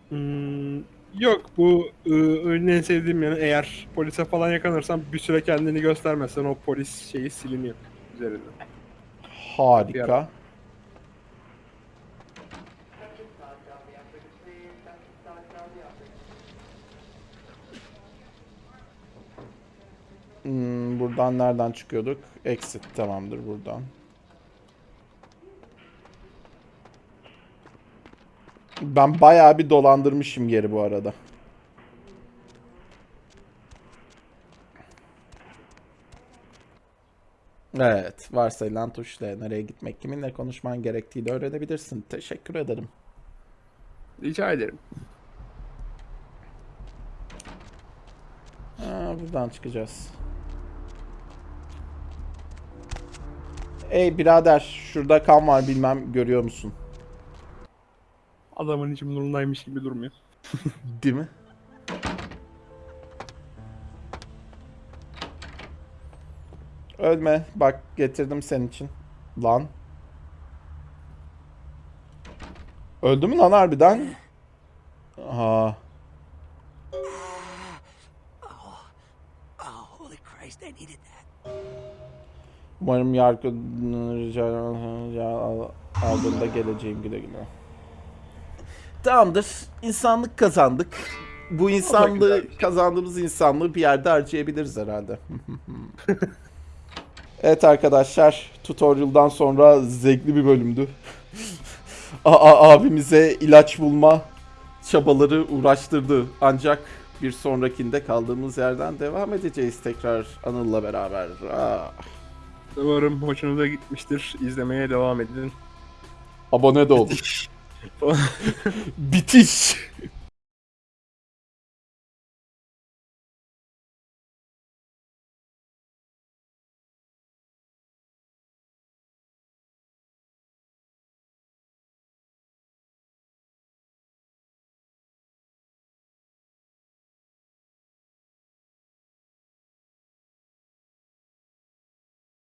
Speaker 2: Hmm, yok bu e, oyunun en sevdiğim yanı eğer polise falan yakalanırsan bir süre kendini göstermezsen o polis şeyi siliniyor üzerinden.
Speaker 1: Harika. Hmm, buradan nereden çıkıyorduk? Exit tamamdır buradan. Ben bayağı bir dolandırmışım yeri bu arada. Evet, varsayılan tuşla nereye gitmek, kiminle konuşman gerektiğini öğrenebilirsin. Teşekkür ederim.
Speaker 2: Rica ederim.
Speaker 1: Ha, buradan çıkacağız. Ey birader, şurada kan var bilmem görüyor musun?
Speaker 2: Adamın içi nurundaymış gibi durmuyor.
Speaker 1: Değil mi? Ölme. Bak getirdim senin için. Lan. Öldü mü lan harbiden? Aha. Umarım yargı rica aldığında geleceğim güle güle. Tamamdır. İnsanlık kazandık. Bu insanlığı kazandığımız insanlığı bir yerde harcayabiliriz herhalde. evet arkadaşlar, tutorial'dan sonra zevkli bir bölümdü. Aa, abimize ilaç bulma çabaları uğraştırdı. Ancak bir sonrakinde kaldığımız yerden devam edeceğiz tekrar Anıl'la beraber. Ah.
Speaker 2: Umarım hoşunuza gitmiştir. İzlemeye devam edin.
Speaker 1: Abone de olun. Bitiş.